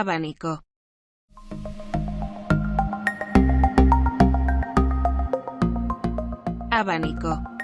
Abanico. Abanico.